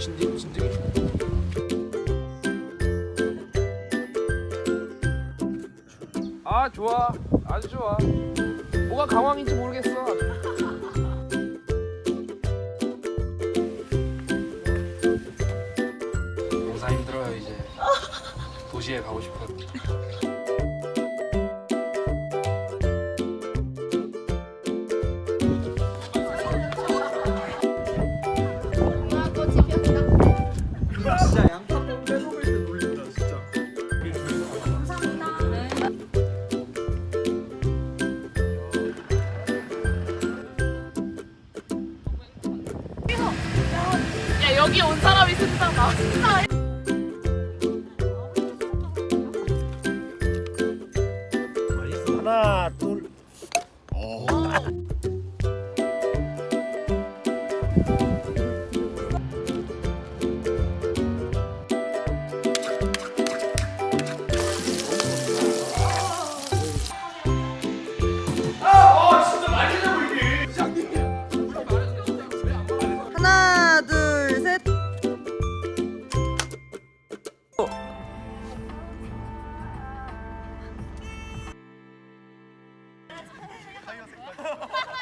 진드기 진드기. 아 좋아. 아주 좋아. 뭐가 강황인지 모르겠어. 농사 힘들어요 이제. 도시에 가고 싶어요. 여기 온 사람이 진짜 맛있다 하나 둘 오. 오. 買い忘れないです。